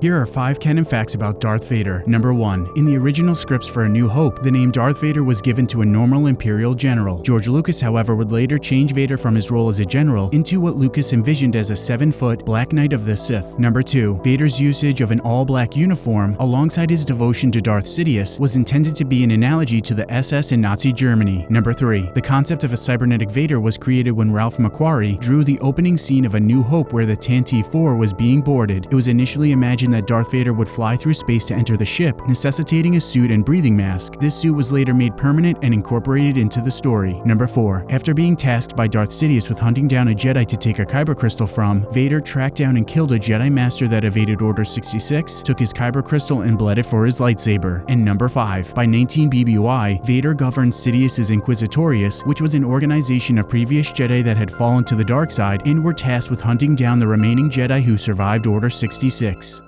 Here are 5 canon facts about Darth Vader. Number 1. In the original scripts for A New Hope, the name Darth Vader was given to a normal Imperial general. George Lucas, however, would later change Vader from his role as a general into what Lucas envisioned as a 7-foot Black Knight of the Sith. Number 2. Vader's usage of an all-black uniform, alongside his devotion to Darth Sidious, was intended to be an analogy to the SS in Nazi Germany. Number 3. The concept of a cybernetic Vader was created when Ralph McQuarrie drew the opening scene of A New Hope where the Tantive 4 was being boarded. It was initially imagined that Darth Vader would fly through space to enter the ship, necessitating a suit and breathing mask. This suit was later made permanent and incorporated into the story. Number 4. After being tasked by Darth Sidious with hunting down a Jedi to take a Kyber crystal from, Vader tracked down and killed a Jedi Master that evaded Order 66, took his Kyber crystal and bled it for his lightsaber. And number 5. By 19 BBY, Vader governed Sidious's Inquisitorius, which was an organization of previous Jedi that had fallen to the dark side and were tasked with hunting down the remaining Jedi who survived Order 66.